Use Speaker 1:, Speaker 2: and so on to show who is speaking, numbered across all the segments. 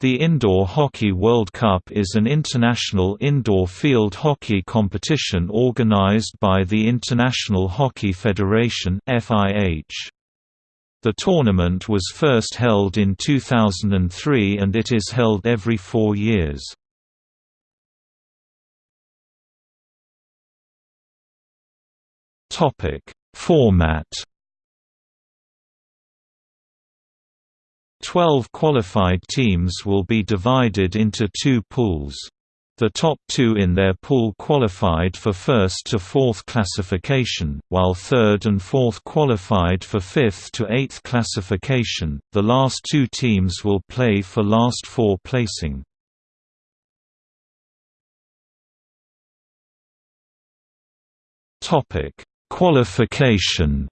Speaker 1: The Indoor Hockey World Cup is an international indoor field hockey competition organized by the International Hockey Federation The tournament was first held in 2003 and it is held every four years. Format Twelve qualified teams will be divided into two pools. The top two in their pool qualified for first to fourth classification, while third and fourth qualified for fifth to eighth classification. The last two teams will play for last four placing. Topic: Qualification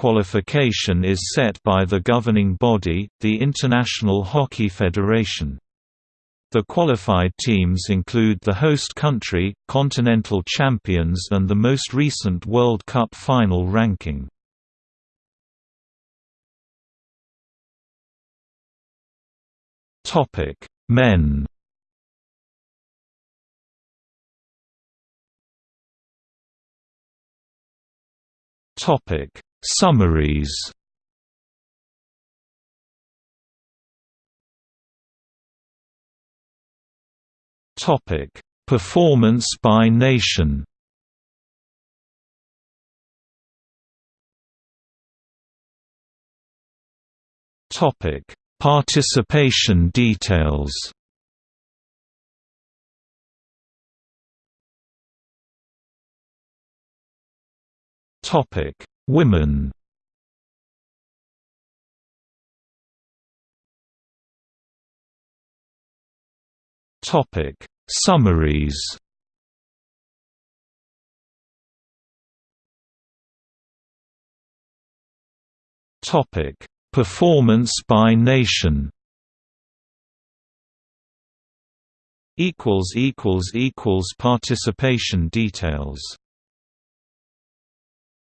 Speaker 1: Qualification is set by the governing body, the International Hockey Federation. The qualified teams include the host country, continental champions and the most recent World Cup final ranking. Men Topic Summaries Topic: Performance by nation. Topic: Participation details. Topic: Women. Topic. Summaries. Topic. Performance by nation. Equals equals equals participation details